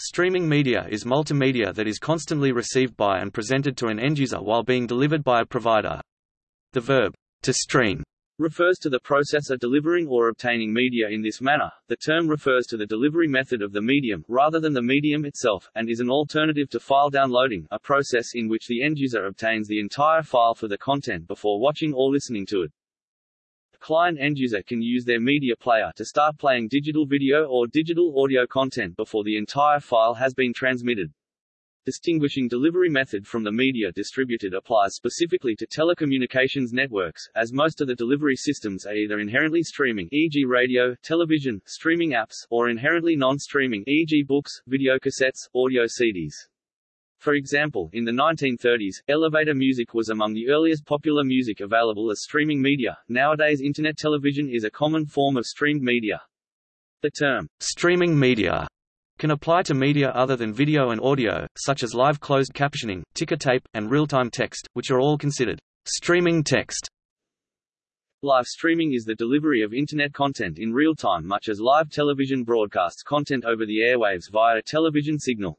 Streaming media is multimedia that is constantly received by and presented to an end-user while being delivered by a provider. The verb, to stream, refers to the process of delivering or obtaining media in this manner. The term refers to the delivery method of the medium, rather than the medium itself, and is an alternative to file downloading, a process in which the end user obtains the entire file for the content before watching or listening to it. Client end user can use their media player to start playing digital video or digital audio content before the entire file has been transmitted. Distinguishing delivery method from the media distributed applies specifically to telecommunications networks, as most of the delivery systems are either inherently streaming e.g. radio, television, streaming apps, or inherently non-streaming e.g. books, videocassettes, audio CDs. For example, in the 1930s, elevator music was among the earliest popular music available as streaming media. Nowadays internet television is a common form of streamed media. The term, streaming media can apply to media other than video and audio, such as live closed captioning, ticker tape, and real-time text, which are all considered streaming text. Live streaming is the delivery of Internet content in real time much as live television broadcasts content over the airwaves via a television signal.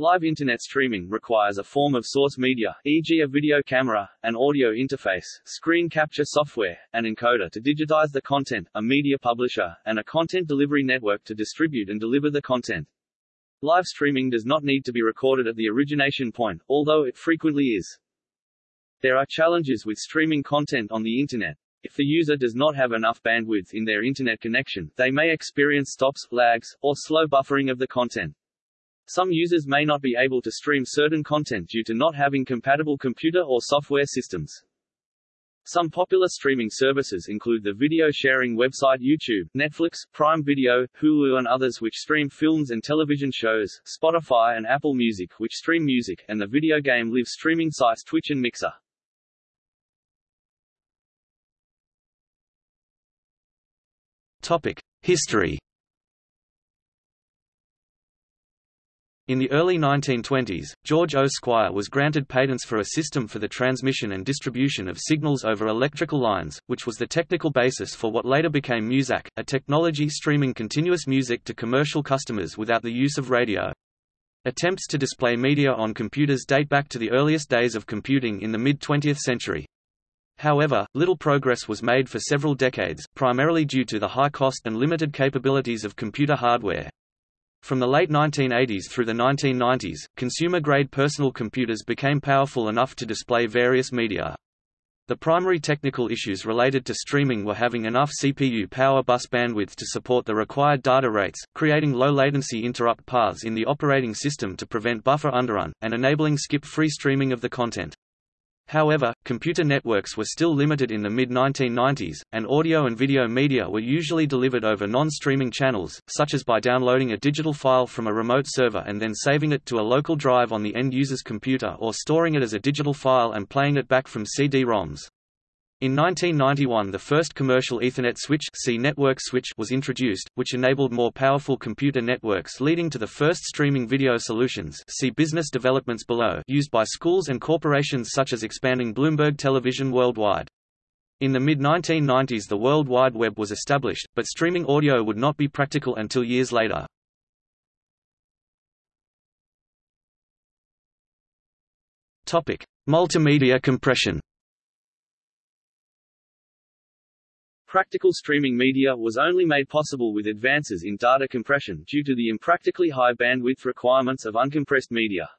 Live Internet streaming requires a form of source media, e.g. a video camera, an audio interface, screen capture software, an encoder to digitize the content, a media publisher, and a content delivery network to distribute and deliver the content. Live streaming does not need to be recorded at the origination point, although it frequently is. There are challenges with streaming content on the Internet. If the user does not have enough bandwidth in their Internet connection, they may experience stops, lags, or slow buffering of the content. Some users may not be able to stream certain content due to not having compatible computer or software systems. Some popular streaming services include the video sharing website YouTube, Netflix, Prime Video, Hulu and others which stream films and television shows, Spotify and Apple Music which stream music, and the video game live streaming sites Twitch and Mixer. Topic: History In the early 1920s, George O. Squier was granted patents for a system for the transmission and distribution of signals over electrical lines, which was the technical basis for what later became Muzak, a technology streaming continuous music to commercial customers without the use of radio. Attempts to display media on computers date back to the earliest days of computing in the mid-20th century. However, little progress was made for several decades, primarily due to the high cost and limited capabilities of computer hardware. From the late 1980s through the 1990s, consumer-grade personal computers became powerful enough to display various media. The primary technical issues related to streaming were having enough CPU power bus bandwidth to support the required data rates, creating low-latency interrupt paths in the operating system to prevent buffer underrun, and enabling skip-free streaming of the content. However, computer networks were still limited in the mid-1990s, and audio and video media were usually delivered over non-streaming channels, such as by downloading a digital file from a remote server and then saving it to a local drive on the end user's computer or storing it as a digital file and playing it back from CD-ROMs. In 1991 the first commercial Ethernet switch, C network switch was introduced, which enabled more powerful computer networks leading to the first streaming video solutions see business developments below used by schools and corporations such as expanding Bloomberg Television worldwide. In the mid-1990s the World Wide Web was established, but streaming audio would not be practical until years later. Multimedia compression Practical streaming media was only made possible with advances in data compression due to the impractically high bandwidth requirements of uncompressed media.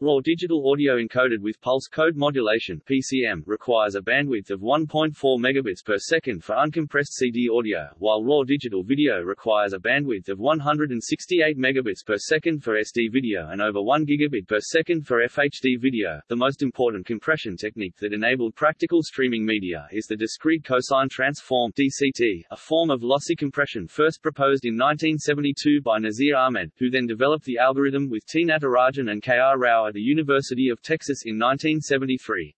Raw digital audio encoded with pulse code modulation (PCM) requires a bandwidth of 1.4 megabits per second for uncompressed CD audio, while raw digital video requires a bandwidth of 168 megabits per second for SD video and over 1 gigabit per second for FHD video. The most important compression technique that enabled practical streaming media is the discrete cosine transform (DCT), a form of lossy compression first proposed in 1972 by Nasir Ahmed, who then developed the algorithm with T. Natarajan and K. R. Rao at the University of Texas in 1973.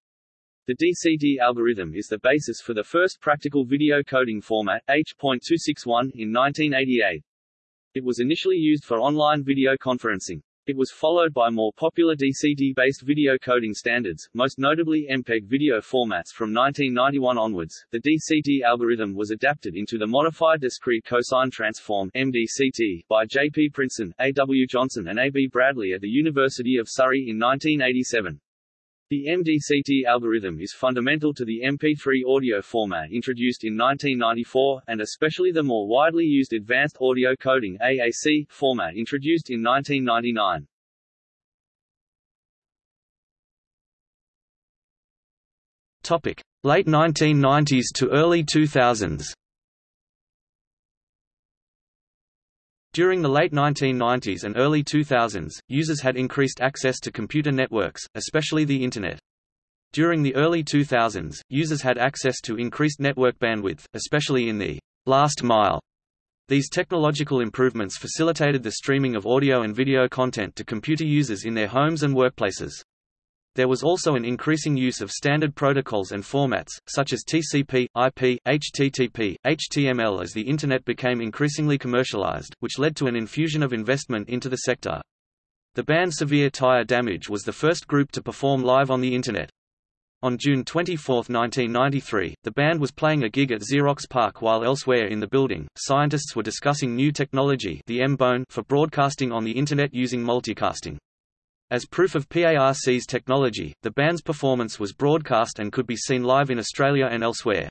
The DCT algorithm is the basis for the first practical video coding format, H.261, in 1988. It was initially used for online video conferencing. It was followed by more popular DCT-based video coding standards, most notably MPEG video formats from 1991 onwards. The DCT algorithm was adapted into the Modified Discrete Cosine Transform (MDCT) by J. P. Princen, A. W. Johnson and A. B. Bradley at the University of Surrey in 1987. The MDCT algorithm is fundamental to the MP3 audio format introduced in 1994, and especially the more widely used Advanced Audio Coding AAC format introduced in 1999. Topic: Late 1990s to early 2000s. During the late 1990s and early 2000s, users had increased access to computer networks, especially the Internet. During the early 2000s, users had access to increased network bandwidth, especially in the last mile. These technological improvements facilitated the streaming of audio and video content to computer users in their homes and workplaces. There was also an increasing use of standard protocols and formats, such as TCP, IP, HTTP, HTML as the Internet became increasingly commercialized, which led to an infusion of investment into the sector. The band Severe Tire Damage was the first group to perform live on the Internet. On June 24, 1993, the band was playing a gig at Xerox PARC while elsewhere in the building, scientists were discussing new technology the for broadcasting on the Internet using multicasting. As proof of PARC's technology, the band's performance was broadcast and could be seen live in Australia and elsewhere.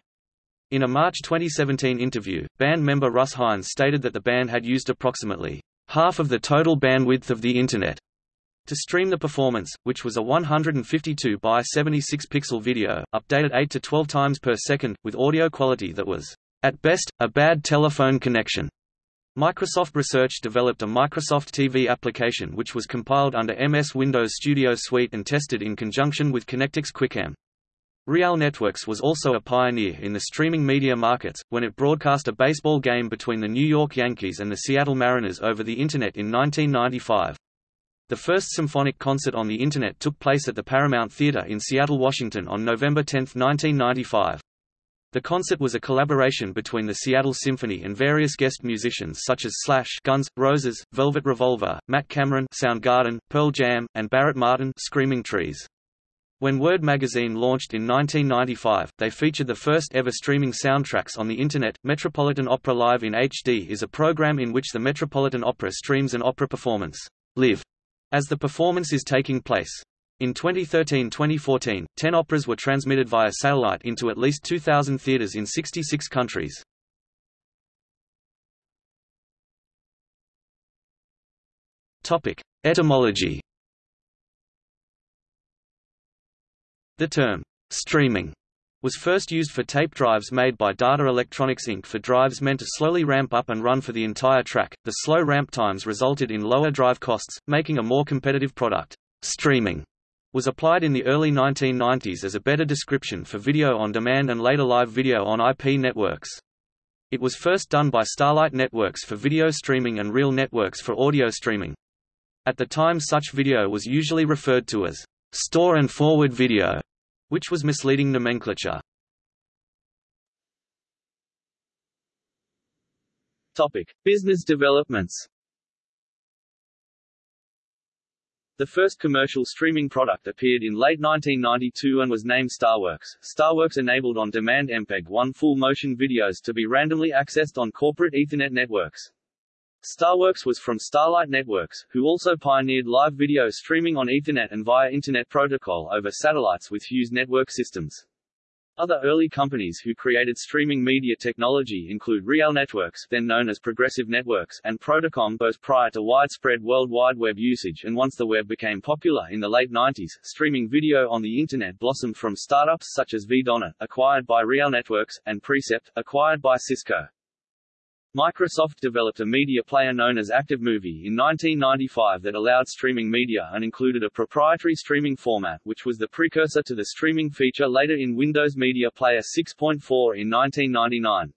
In a March 2017 interview, band member Russ Haines stated that the band had used approximately half of the total bandwidth of the Internet to stream the performance, which was a 152 by 76 pixel video, updated 8 to 12 times per second, with audio quality that was, at best, a bad telephone connection. Microsoft Research developed a Microsoft TV application which was compiled under MS Windows Studio Suite and tested in conjunction with Connectix QuickCam. Real Networks was also a pioneer in the streaming media markets, when it broadcast a baseball game between the New York Yankees and the Seattle Mariners over the Internet in 1995. The first symphonic concert on the Internet took place at the Paramount Theater in Seattle, Washington on November 10, 1995. The concert was a collaboration between the Seattle Symphony and various guest musicians such as Slash Guns, Roses, Velvet Revolver, Matt Cameron Soundgarden, Pearl Jam, and Barrett Martin Screaming Trees. When Word magazine launched in 1995, they featured the first ever streaming soundtracks on the Internet. Metropolitan Opera Live in HD is a program in which the Metropolitan Opera streams an opera performance, live, as the performance is taking place. In 2013-2014, 10 operas were transmitted via satellite into at least 2,000 theaters in 66 countries. Topic: Etymology. The term streaming was first used for tape drives made by Data Electronics Inc. for drives meant to slowly ramp up and run for the entire track. The slow ramp times resulted in lower drive costs, making a more competitive product. Streaming was applied in the early 1990s as a better description for video on demand and later live video on IP networks. It was first done by Starlight Networks for video streaming and Real Networks for audio streaming. At the time such video was usually referred to as store and forward video, which was misleading nomenclature. Topic: Business developments. The first commercial streaming product appeared in late 1992 and was named Starworks. Starworks enabled on-demand MPEG-1 full-motion videos to be randomly accessed on corporate Ethernet networks. Starworks was from Starlight Networks, who also pioneered live video streaming on Ethernet and via Internet Protocol over satellites with Hughes Network Systems. Other early companies who created streaming media technology include Real Networks then known as Progressive Networks and Protocom both prior to widespread World Wide Web usage and once the web became popular in the late 90s, streaming video on the Internet blossomed from startups such as VDONET, acquired by Real Networks, and Precept, acquired by Cisco. Microsoft developed a media player known as ActiveMovie in 1995 that allowed streaming media and included a proprietary streaming format which was the precursor to the streaming feature later in Windows Media Player 6.4 in 1999.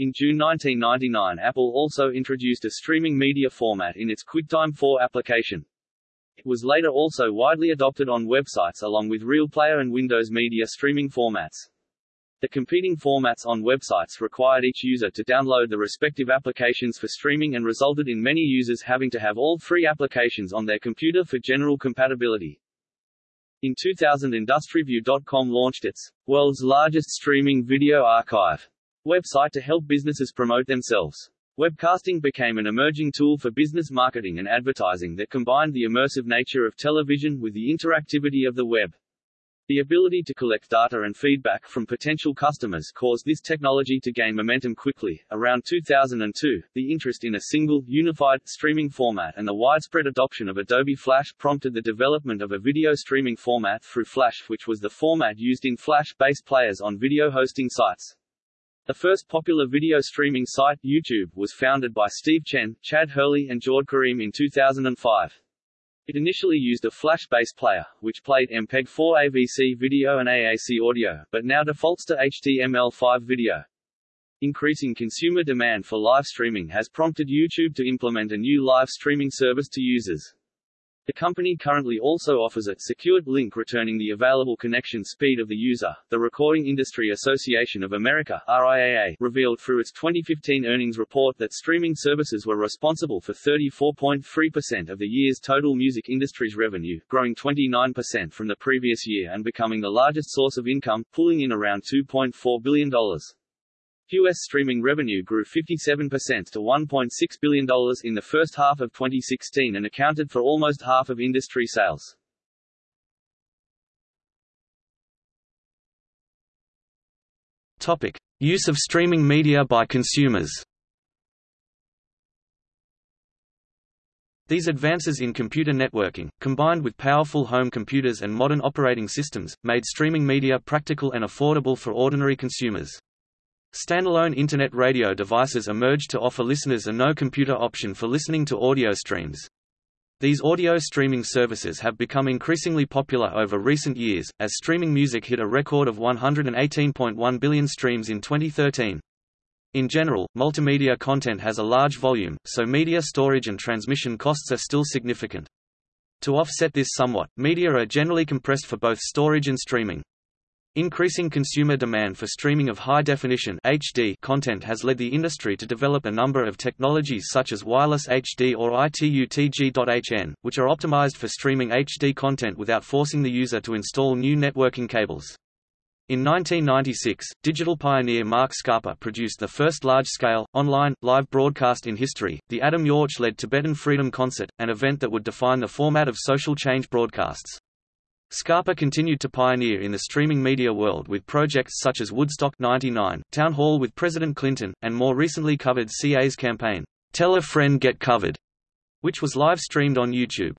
In June 1999 Apple also introduced a streaming media format in its QuickTime 4 application. It was later also widely adopted on websites along with RealPlayer and Windows Media streaming formats. The competing formats on websites required each user to download the respective applications for streaming and resulted in many users having to have all three applications on their computer for general compatibility. In 2000 IndustryView.com launched its world's largest streaming video archive website to help businesses promote themselves. Webcasting became an emerging tool for business marketing and advertising that combined the immersive nature of television with the interactivity of the web. The ability to collect data and feedback from potential customers caused this technology to gain momentum quickly. Around 2002, the interest in a single, unified, streaming format and the widespread adoption of Adobe Flash prompted the development of a video streaming format through Flash, which was the format used in Flash-based players on video hosting sites. The first popular video streaming site, YouTube, was founded by Steve Chen, Chad Hurley and Jawed Karim in 2005. It initially used a Flash-based player, which played MPEG-4 AVC video and AAC audio, but now defaults to HTML5 video. Increasing consumer demand for live streaming has prompted YouTube to implement a new live streaming service to users. The company currently also offers a secured link returning the available connection speed of the user. The Recording Industry Association of America (RIAA) revealed through its 2015 earnings report that streaming services were responsible for 34.3% of the year's total music industry's revenue, growing 29% from the previous year and becoming the largest source of income, pulling in around $2.4 billion. U.S. streaming revenue grew 57% to $1.6 billion in the first half of 2016 and accounted for almost half of industry sales. Topic: Use of streaming media by consumers. These advances in computer networking, combined with powerful home computers and modern operating systems, made streaming media practical and affordable for ordinary consumers. Standalone Internet radio devices emerged to offer listeners a no-computer option for listening to audio streams. These audio streaming services have become increasingly popular over recent years, as streaming music hit a record of 118.1 billion streams in 2013. In general, multimedia content has a large volume, so media storage and transmission costs are still significant. To offset this somewhat, media are generally compressed for both storage and streaming. Increasing consumer demand for streaming of high-definition HD content has led the industry to develop a number of technologies such as wireless HD or ITU-TG.HN, which are optimized for streaming HD content without forcing the user to install new networking cables. In 1996, digital pioneer Marc Scarpa produced the first large-scale, online, live broadcast in history, the Adam Yauch-led Tibetan Freedom Concert, an event that would define the format of social change broadcasts. Scarpa continued to pioneer in the streaming media world with projects such as Woodstock 99, Town Hall with President Clinton, and more recently covered CA's campaign, Tell a Friend Get Covered, which was live streamed on YouTube.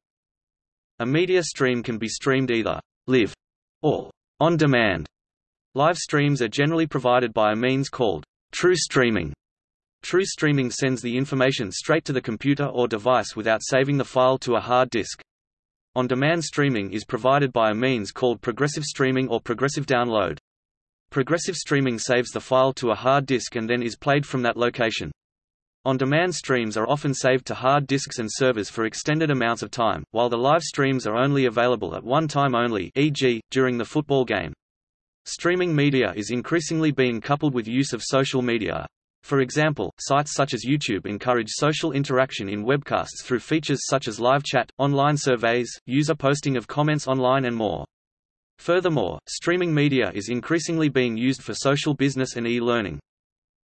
A media stream can be streamed either live or on demand. Live streams are generally provided by a means called true streaming. True streaming sends the information straight to the computer or device without saving the file to a hard disk. On-demand streaming is provided by a means called progressive streaming or progressive download. Progressive streaming saves the file to a hard disk and then is played from that location. On-demand streams are often saved to hard disks and servers for extended amounts of time, while the live streams are only available at one time only e.g., during the football game. Streaming media is increasingly being coupled with use of social media, for example, sites such as YouTube encourage social interaction in webcasts through features such as live chat, online surveys, user posting of comments online and more. Furthermore, streaming media is increasingly being used for social business and e-learning.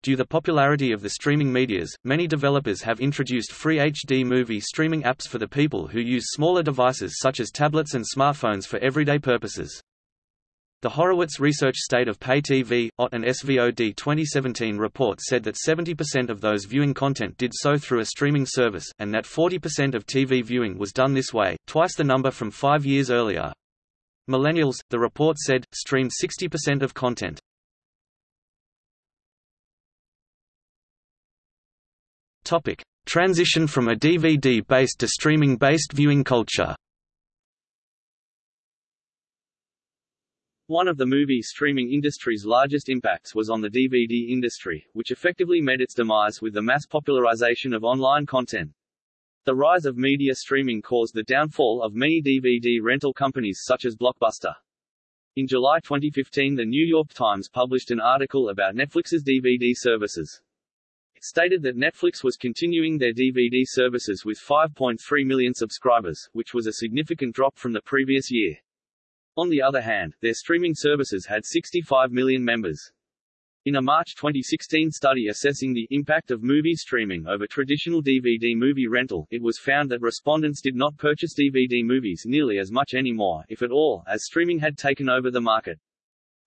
Due to the popularity of the streaming medias, many developers have introduced free HD movie streaming apps for the people who use smaller devices such as tablets and smartphones for everyday purposes. The Horowitz Research State of Pay TV, OT and SVOD 2017 report said that 70% of those viewing content did so through a streaming service, and that 40% of TV viewing was done this way, twice the number from five years earlier. Millennials, the report said, streamed 60% of content. Topic: Transition from a DVD-based to streaming-based viewing culture. One of the movie streaming industry's largest impacts was on the DVD industry, which effectively met its demise with the mass popularization of online content. The rise of media streaming caused the downfall of many DVD rental companies such as Blockbuster. In July 2015 the New York Times published an article about Netflix's DVD services. It stated that Netflix was continuing their DVD services with 5.3 million subscribers, which was a significant drop from the previous year. On the other hand, their streaming services had 65 million members. In a March 2016 study assessing the impact of movie streaming over traditional DVD movie rental, it was found that respondents did not purchase DVD movies nearly as much anymore, if at all, as streaming had taken over the market.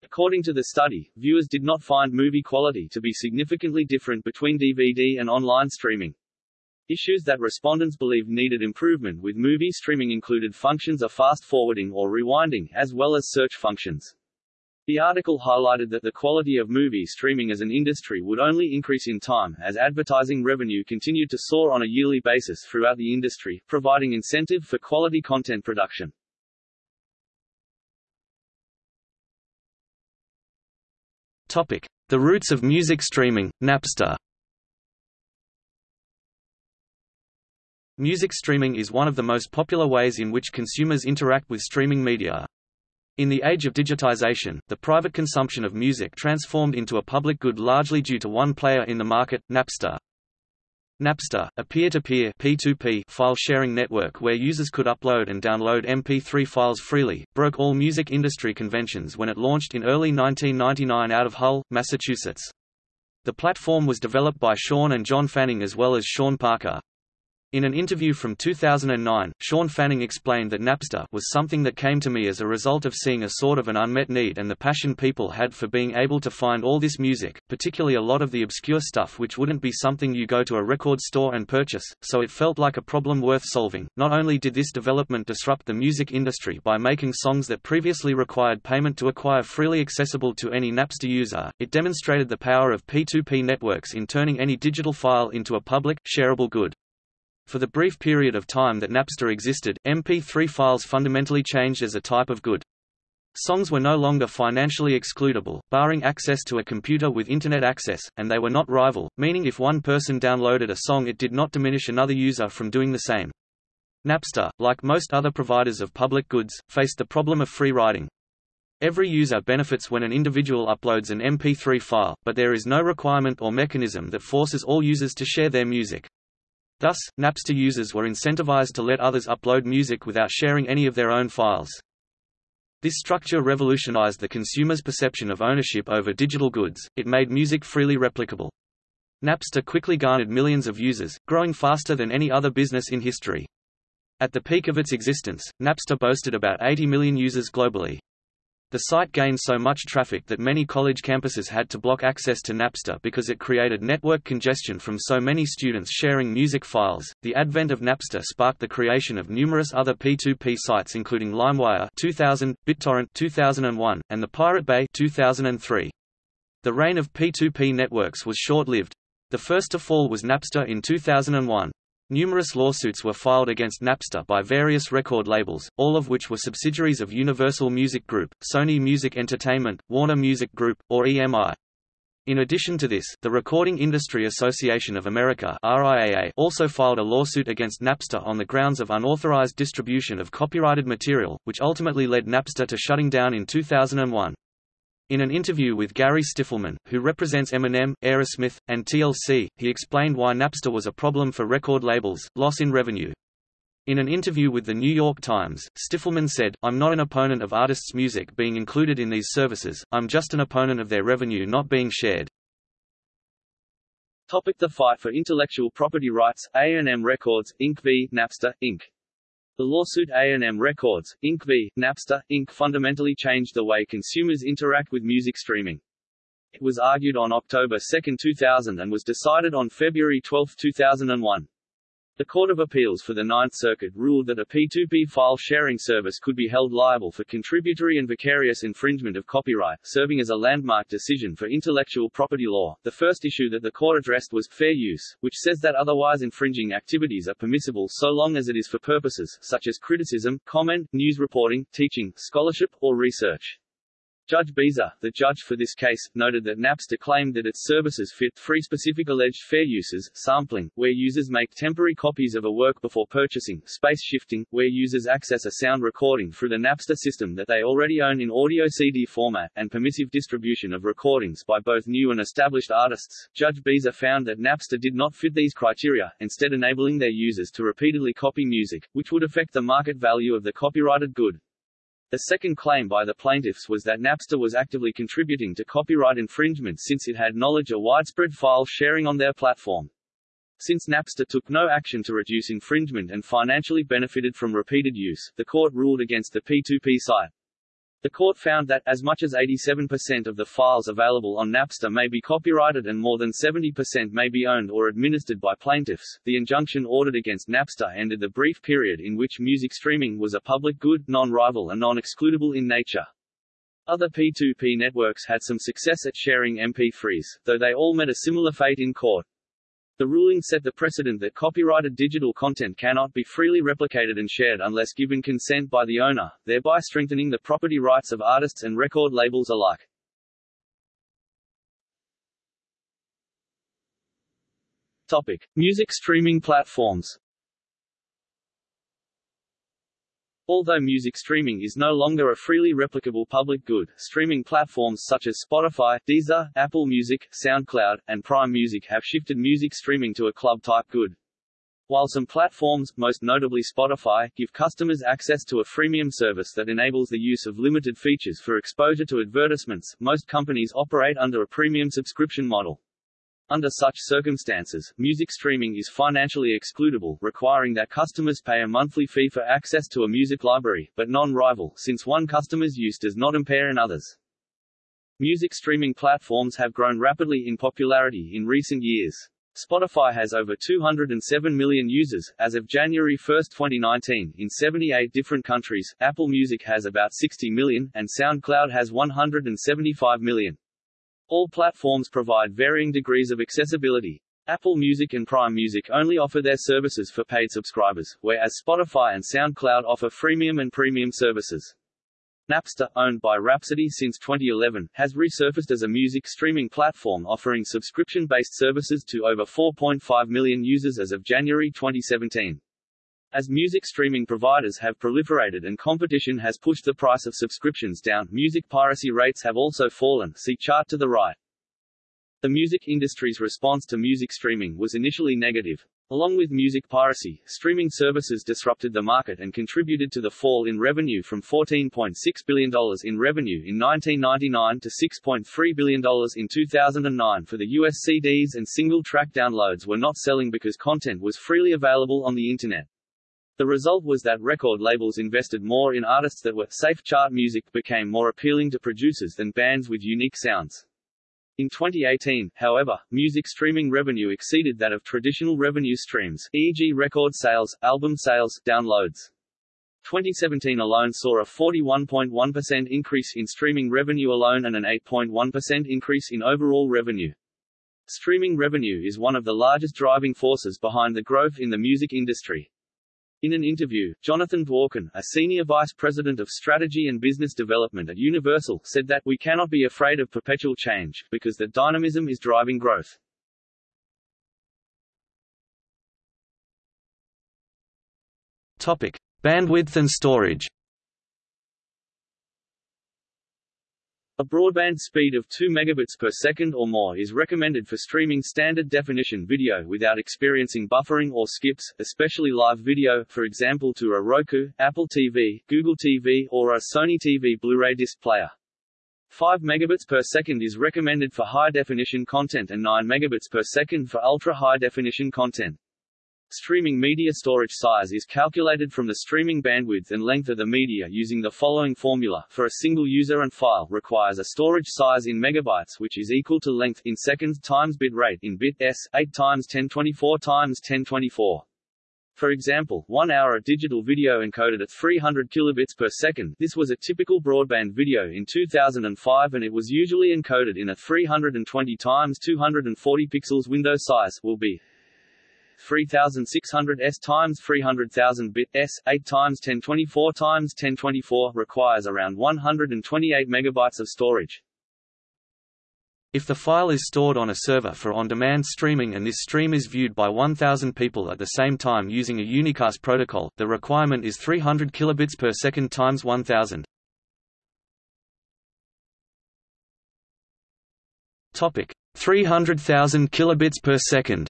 According to the study, viewers did not find movie quality to be significantly different between DVD and online streaming. Issues that respondents believed needed improvement with movie streaming included functions of fast forwarding or rewinding, as well as search functions. The article highlighted that the quality of movie streaming as an industry would only increase in time, as advertising revenue continued to soar on a yearly basis throughout the industry, providing incentive for quality content production. Topic: The roots of music streaming, Napster. Music streaming is one of the most popular ways in which consumers interact with streaming media. In the age of digitization, the private consumption of music transformed into a public good largely due to one player in the market, Napster. Napster, a peer-to-peer -peer file sharing network where users could upload and download MP3 files freely, broke all music industry conventions when it launched in early 1999 out of Hull, Massachusetts. The platform was developed by Shawn and John Fanning as well as Sean Parker. In an interview from 2009, Shawn Fanning explained that Napster was something that came to me as a result of seeing a sort of an unmet need and the passion people had for being able to find all this music, particularly a lot of the obscure stuff which wouldn't be something you go to a record store and purchase, so it felt like a problem worth solving. Not only did this development disrupt the music industry by making songs that previously required payment to acquire freely accessible to any Napster user, it demonstrated the power of P2P networks in turning any digital file into a public, shareable good. For the brief period of time that Napster existed, MP3 files fundamentally changed as a type of good. Songs were no longer financially excludable, barring access to a computer with Internet access, and they were not rival, meaning if one person downloaded a song it did not diminish another user from doing the same. Napster, like most other providers of public goods, faced the problem of free riding. Every user benefits when an individual uploads an MP3 file, but there is no requirement or mechanism that forces all users to share their music. Thus, Napster users were incentivized to let others upload music without sharing any of their own files. This structure revolutionized the consumer's perception of ownership over digital goods, it made music freely replicable. Napster quickly garnered millions of users, growing faster than any other business in history. At the peak of its existence, Napster boasted about 80 million users globally. The site gained so much traffic that many college campuses had to block access to Napster because it created network congestion from so many students sharing music files. The advent of Napster sparked the creation of numerous other P2P sites including LimeWire 2000, BitTorrent 2001, and the Pirate Bay 2003. The reign of P2P networks was short-lived. The first to fall was Napster in 2001. Numerous lawsuits were filed against Napster by various record labels, all of which were subsidiaries of Universal Music Group, Sony Music Entertainment, Warner Music Group, or EMI. In addition to this, the Recording Industry Association of America RIAA also filed a lawsuit against Napster on the grounds of unauthorized distribution of copyrighted material, which ultimately led Napster to shutting down in 2001. In an interview with Gary Stiffelman, who represents Eminem, Aerosmith, and TLC, he explained why Napster was a problem for record labels, loss in revenue. In an interview with The New York Times, Stiffelman said, I'm not an opponent of artists' music being included in these services, I'm just an opponent of their revenue not being shared. Topic the fight for intellectual property rights, A&M Records, Inc. v. Napster, Inc. The lawsuit A&M Records, Inc. v. Napster, Inc. fundamentally changed the way consumers interact with music streaming. It was argued on October 2, 2000 and was decided on February 12, 2001. The Court of Appeals for the Ninth Circuit ruled that a P2P file sharing service could be held liable for contributory and vicarious infringement of copyright, serving as a landmark decision for intellectual property law. The first issue that the court addressed was fair use, which says that otherwise infringing activities are permissible so long as it is for purposes such as criticism, comment, news reporting, teaching, scholarship, or research. Judge Beezer, the judge for this case, noted that Napster claimed that its services fit three specific alleged fair uses, sampling, where users make temporary copies of a work before purchasing, space shifting, where users access a sound recording through the Napster system that they already own in audio CD format, and permissive distribution of recordings by both new and established artists. Judge Beezer found that Napster did not fit these criteria, instead enabling their users to repeatedly copy music, which would affect the market value of the copyrighted good. The second claim by the plaintiffs was that Napster was actively contributing to copyright infringement since it had knowledge of widespread file sharing on their platform. Since Napster took no action to reduce infringement and financially benefited from repeated use, the court ruled against the P2P site. The court found that, as much as 87% of the files available on Napster may be copyrighted and more than 70% may be owned or administered by plaintiffs, the injunction ordered against Napster ended the brief period in which music streaming was a public good, non-rival and non-excludable in nature. Other P2P networks had some success at sharing MP3s, though they all met a similar fate in court. The ruling set the precedent that copyrighted digital content cannot be freely replicated and shared unless given consent by the owner, thereby strengthening the property rights of artists and record labels alike. Topic: Music streaming platforms. Although music streaming is no longer a freely replicable public good, streaming platforms such as Spotify, Deezer, Apple Music, SoundCloud, and Prime Music have shifted music streaming to a club-type good. While some platforms, most notably Spotify, give customers access to a freemium service that enables the use of limited features for exposure to advertisements, most companies operate under a premium subscription model. Under such circumstances, music streaming is financially excludable, requiring that customers pay a monthly fee for access to a music library, but non-rival, since one customer's use does not impair another's. Music streaming platforms have grown rapidly in popularity in recent years. Spotify has over 207 million users, as of January 1, 2019, in 78 different countries, Apple Music has about 60 million, and SoundCloud has 175 million. All platforms provide varying degrees of accessibility. Apple Music and Prime Music only offer their services for paid subscribers, whereas Spotify and SoundCloud offer freemium and premium services. Napster, owned by Rhapsody since 2011, has resurfaced as a music streaming platform offering subscription-based services to over 4.5 million users as of January 2017. As music streaming providers have proliferated and competition has pushed the price of subscriptions down, music piracy rates have also fallen see chart to the right. The music industry's response to music streaming was initially negative. Along with music piracy, streaming services disrupted the market and contributed to the fall in revenue from $14.6 billion in revenue in 1999 to $6.3 billion in 2009 for the US CDs and single-track downloads were not selling because content was freely available on the Internet. The result was that record labels invested more in artists that were safe chart music became more appealing to producers than bands with unique sounds. In 2018, however, music streaming revenue exceeded that of traditional revenue streams, e.g. record sales, album sales, downloads. 2017 alone saw a 41.1% increase in streaming revenue alone and an 8.1% increase in overall revenue. Streaming revenue is one of the largest driving forces behind the growth in the music industry. In an interview, Jonathan Dworkin, a senior vice president of strategy and business development at Universal, said that, we cannot be afraid of perpetual change, because the dynamism is driving growth. Topic. Bandwidth and storage A broadband speed of 2 megabits per second or more is recommended for streaming standard definition video without experiencing buffering or skips, especially live video, for example to a Roku, Apple TV, Google TV, or a Sony TV Blu-ray disc player. 5 megabits per second is recommended for high definition content and 9 megabits per second for ultra high definition content. Streaming media storage size is calculated from the streaming bandwidth and length of the media using the following formula. For a single user and file requires a storage size in megabytes which is equal to length in seconds times bit rate in bit s 8 times 1024 times 1024. For example, one hour of digital video encoded at 300 kilobits per second this was a typical broadband video in 2005 and it was usually encoded in a 320 times 240 pixels window size will be 3600 s times 300,000 bit s 8 times 1024 times 1024 requires around 128 megabytes of storage. If the file is stored on a server for on-demand streaming and this stream is viewed by 1000 people at the same time using a unicast protocol, the requirement is 300 kilobits per second times 1000. Topic: 300,000 kilobits per second.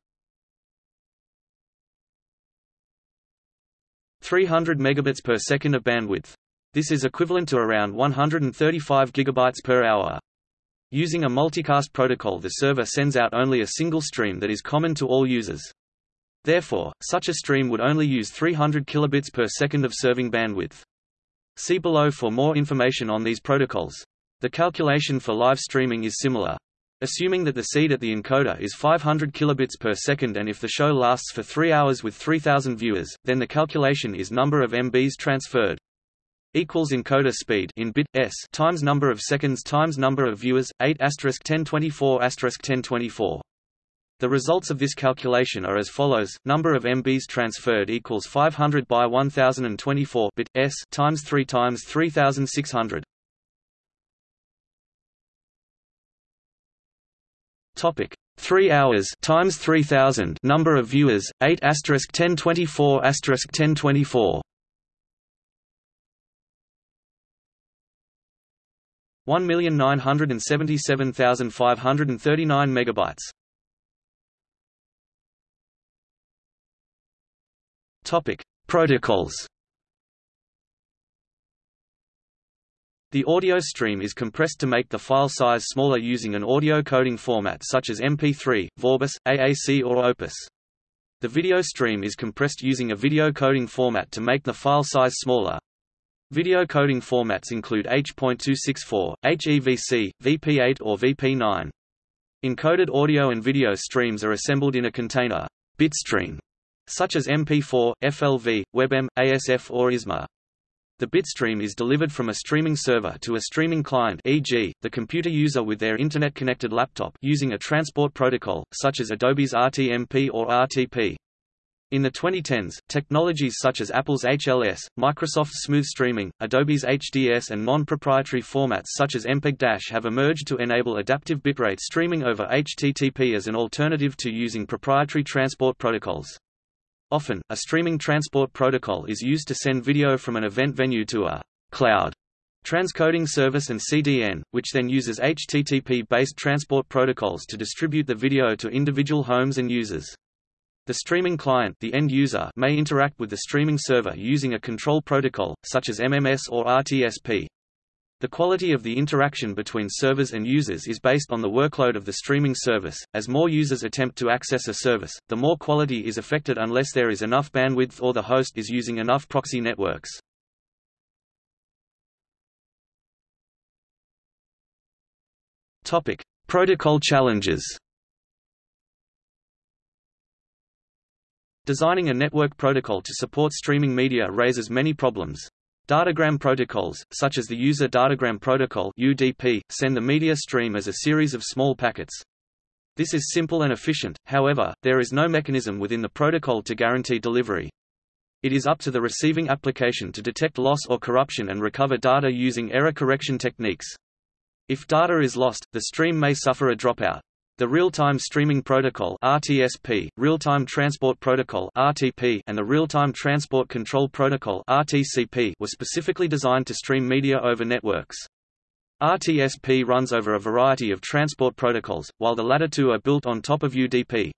300 megabits per second of bandwidth. This is equivalent to around 135 gigabytes per hour. Using a multicast protocol the server sends out only a single stream that is common to all users. Therefore, such a stream would only use 300 kilobits per second of serving bandwidth. See below for more information on these protocols. The calculation for live streaming is similar. Assuming that the seed at the encoder is 500 kilobits per second and if the show lasts for 3 hours with 3000 viewers, then the calculation is number of MBs transferred equals encoder speed in bit s times number of seconds times number of viewers 8 asterisk 1024 asterisk 1024 the results of this calculation are as follows number of mbs transferred equals 500 by 1024 bit s times 3 times 3600 topic 3 hours times 3000 number of viewers 8 asterisk 1024 asterisk 1024 1,977,539 megabytes. Topic: Protocols. The audio stream is compressed to make the file size smaller using an audio coding format such as MP3, Vorbis, AAC or Opus. The video stream is compressed using a video coding format to make the file size smaller, Video coding formats include H.264, HEVC, VP8 or VP9. Encoded audio and video streams are assembled in a container bitstream, such as MP4, FLV, WebM, ASF or ISMA. The bitstream is delivered from a streaming server to a streaming client e.g., the computer user with their Internet-connected laptop using a transport protocol, such as Adobe's RTMP or RTP. In the 2010s, technologies such as Apple's HLS, Microsoft's Smooth Streaming, Adobe's HDS and non-proprietary formats such as MPEG-DASH have emerged to enable adaptive bitrate streaming over HTTP as an alternative to using proprietary transport protocols. Often, a streaming transport protocol is used to send video from an event venue to a cloud transcoding service and CDN, which then uses HTTP-based transport protocols to distribute the video to individual homes and users. The streaming client the end user may interact with the streaming server using a control protocol, such as MMS or RTSP. The quality of the interaction between servers and users is based on the workload of the streaming service. As more users attempt to access a service, the more quality is affected unless there is enough bandwidth or the host is using enough proxy networks. Topic: Protocol challenges. Designing a network protocol to support streaming media raises many problems. Datagram protocols, such as the User Datagram Protocol (UDP), send the media stream as a series of small packets. This is simple and efficient, however, there is no mechanism within the protocol to guarantee delivery. It is up to the receiving application to detect loss or corruption and recover data using error correction techniques. If data is lost, the stream may suffer a dropout. The Real-Time Streaming Protocol (RTSP), Real-Time Transport Protocol (RTP), and the Real-Time Transport Control Protocol (RTCP) were specifically designed to stream media over networks. RTSP runs over a variety of transport protocols, while the latter two are built on top of UDP.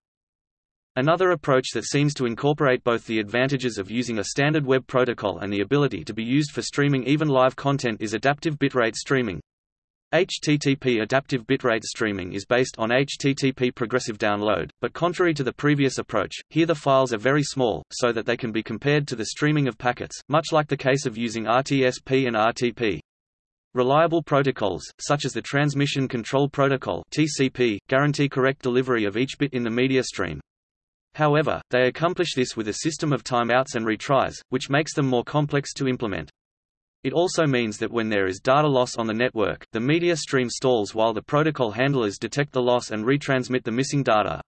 Another approach that seems to incorporate both the advantages of using a standard web protocol and the ability to be used for streaming even live content is adaptive bitrate streaming. HTTP adaptive bitrate streaming is based on HTTP progressive download, but contrary to the previous approach, here the files are very small, so that they can be compared to the streaming of packets, much like the case of using RTSP and RTP. Reliable protocols, such as the Transmission Control Protocol (TCP), guarantee correct delivery of each bit in the media stream. However, they accomplish this with a system of timeouts and retries, which makes them more complex to implement. It also means that when there is data loss on the network, the media stream stalls while the protocol handlers detect the loss and retransmit the missing data.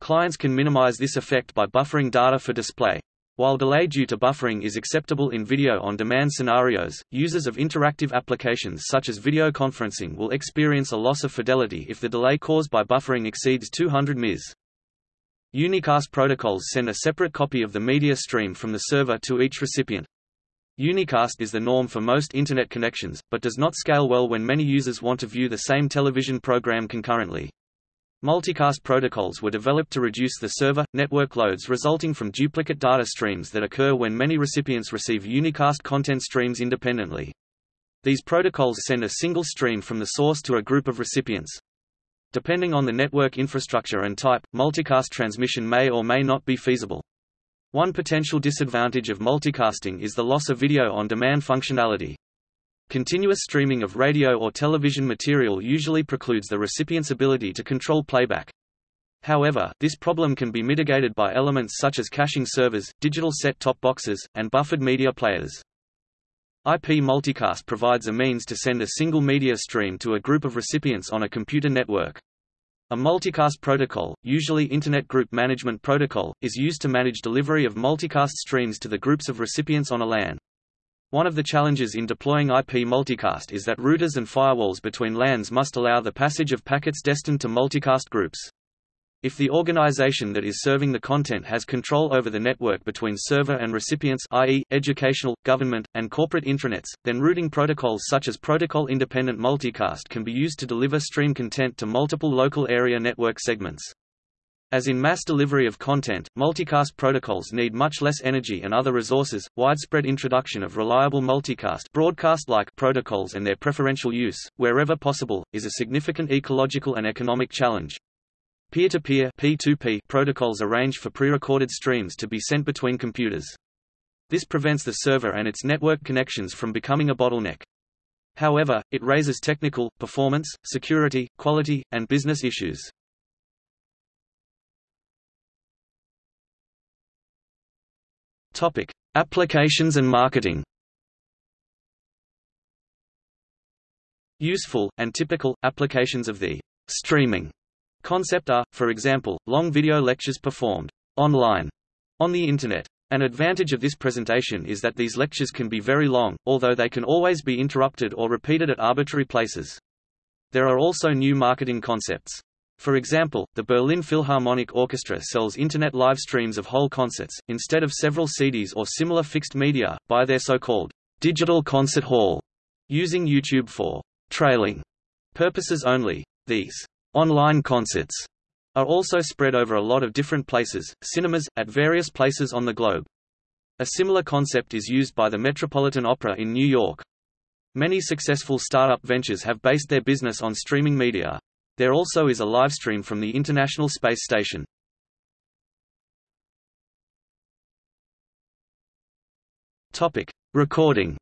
Clients can minimize this effect by buffering data for display. While delay due to buffering is acceptable in video-on-demand scenarios, users of interactive applications such as video conferencing will experience a loss of fidelity if the delay caused by buffering exceeds 200 ms. Unicast protocols send a separate copy of the media stream from the server to each recipient. Unicast is the norm for most Internet connections, but does not scale well when many users want to view the same television program concurrently. Multicast protocols were developed to reduce the server, network loads resulting from duplicate data streams that occur when many recipients receive unicast content streams independently. These protocols send a single stream from the source to a group of recipients. Depending on the network infrastructure and type, multicast transmission may or may not be feasible. One potential disadvantage of multicasting is the loss of video-on-demand functionality. Continuous streaming of radio or television material usually precludes the recipient's ability to control playback. However, this problem can be mitigated by elements such as caching servers, digital set-top boxes, and buffered media players. IP multicast provides a means to send a single media stream to a group of recipients on a computer network. A multicast protocol, usually Internet Group Management Protocol, is used to manage delivery of multicast streams to the groups of recipients on a LAN. One of the challenges in deploying IP multicast is that routers and firewalls between LANs must allow the passage of packets destined to multicast groups. If the organization that is serving the content has control over the network between server and recipients i.e., educational, government, and corporate intranets, then routing protocols such as protocol-independent multicast can be used to deliver stream content to multiple local area network segments. As in mass delivery of content, multicast protocols need much less energy and other resources. Widespread introduction of reliable multicast broadcast-like protocols and their preferential use, wherever possible, is a significant ecological and economic challenge. Peer-to-peer -peer, protocols arrange for pre-recorded streams to be sent between computers. This prevents the server and its network connections from becoming a bottleneck. However, it raises technical, performance, security, quality, and business issues. Topic: Applications and marketing. Useful and typical applications of the streaming concept are, for example, long video lectures performed online on the internet. An advantage of this presentation is that these lectures can be very long, although they can always be interrupted or repeated at arbitrary places. There are also new marketing concepts. For example, the Berlin Philharmonic Orchestra sells Internet live streams of whole concerts, instead of several CDs or similar fixed media, by their so-called digital concert hall, using YouTube for trailing purposes only. These online concerts are also spread over a lot of different places, cinemas, at various places on the globe. A similar concept is used by the Metropolitan Opera in New York. Many successful startup ventures have based their business on streaming media. There also is a livestream from the International Space Station. Topic: Recording.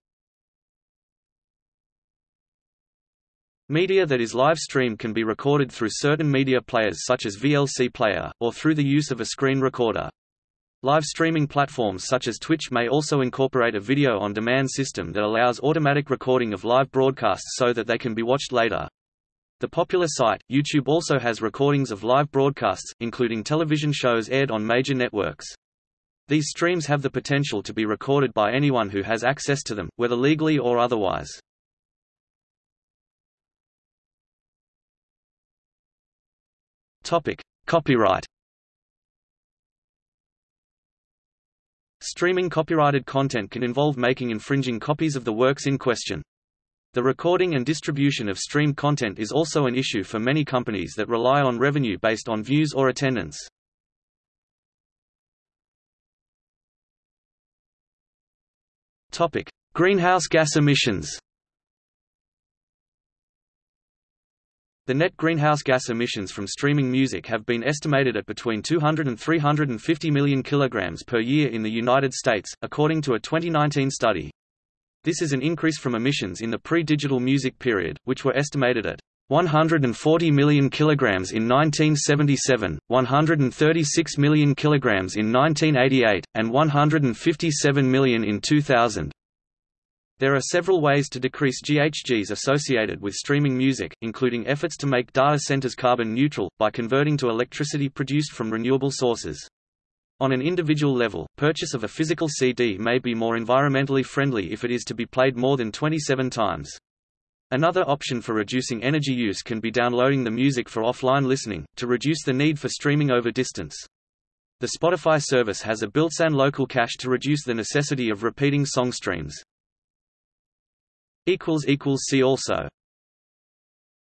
Media that is live streamed can be recorded through certain media players such as VLC Player, or through the use of a screen recorder. Live streaming platforms such as Twitch may also incorporate a video-on-demand system that allows automatic recording of live broadcasts so that they can be watched later. The popular site, YouTube also has recordings of live broadcasts, including television shows aired on major networks. These streams have the potential to be recorded by anyone who has access to them, whether legally or otherwise. Topic: Copyright. Streaming copyrighted content can involve making infringing copies of the works in question. The recording and distribution of streamed content is also an issue for many companies that rely on revenue based on views or attendance. Topic: Greenhouse gas emissions. The net greenhouse gas emissions from streaming music have been estimated at between 200 and 350 million kilograms per year in the United States, according to a 2019 study. This is an increase from emissions in the pre-digital music period, which were estimated at 140 million kilograms in 1977, 136 million kilograms in 1988, and 157 million in 2000. There are several ways to decrease GHGs associated with streaming music, including efforts to make data centers carbon neutral, by converting to electricity produced from renewable sources. On an individual level, purchase of a physical CD may be more environmentally friendly if it is to be played more than 27 times. Another option for reducing energy use can be downloading the music for offline listening, to reduce the need for streaming over distance. The Spotify service has a built-in local cache to reduce the necessity of repeating song streams. See also